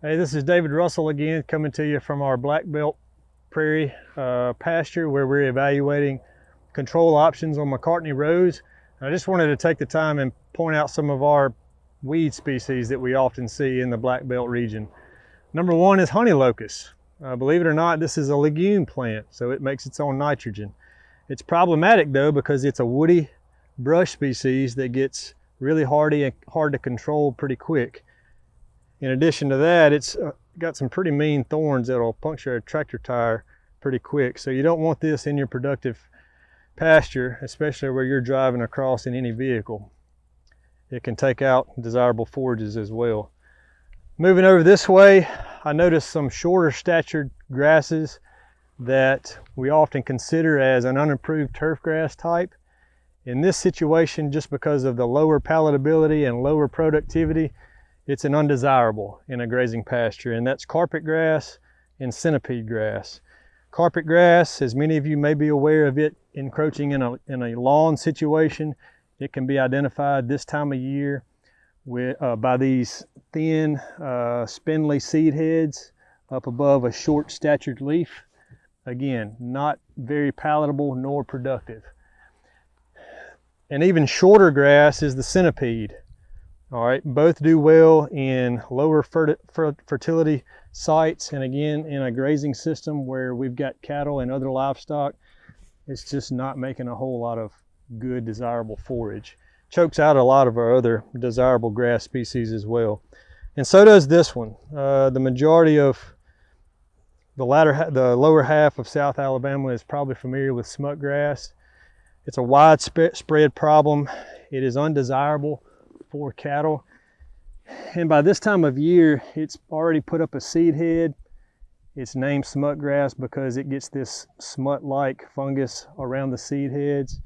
Hey, this is David Russell again, coming to you from our Black Belt Prairie uh, pasture where we're evaluating control options on Macartney Rose. I just wanted to take the time and point out some of our weed species that we often see in the Black Belt region. Number one is honey locust. Uh, believe it or not, this is a legume plant, so it makes its own nitrogen. It's problematic though because it's a woody brush species that gets really hardy and hard to control pretty quick. In addition to that, it's uh, got some pretty mean thorns that'll puncture a tractor tire pretty quick. So you don't want this in your productive pasture, especially where you're driving across in any vehicle. It can take out desirable forages as well. Moving over this way, I noticed some shorter statured grasses that we often consider as an unimproved turf grass type. In this situation, just because of the lower palatability and lower productivity, it's an undesirable in a grazing pasture, and that's carpet grass and centipede grass. Carpet grass, as many of you may be aware of it encroaching in a, in a lawn situation, it can be identified this time of year with, uh, by these thin, uh, spindly seed heads up above a short statured leaf. Again, not very palatable nor productive. And even shorter grass is the centipede. All right, both do well in lower fertility sites and again in a grazing system where we've got cattle and other livestock, it's just not making a whole lot of good desirable forage. Chokes out a lot of our other desirable grass species as well. And so does this one. Uh, the majority of the latter, the lower half of South Alabama is probably familiar with smut grass. It's a widespread problem. It is undesirable for cattle. And by this time of year, it's already put up a seed head. It's named smut grass because it gets this smut-like fungus around the seed heads.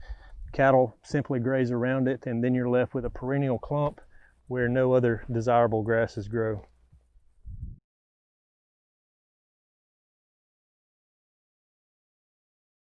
Cattle simply graze around it and then you're left with a perennial clump where no other desirable grasses grow.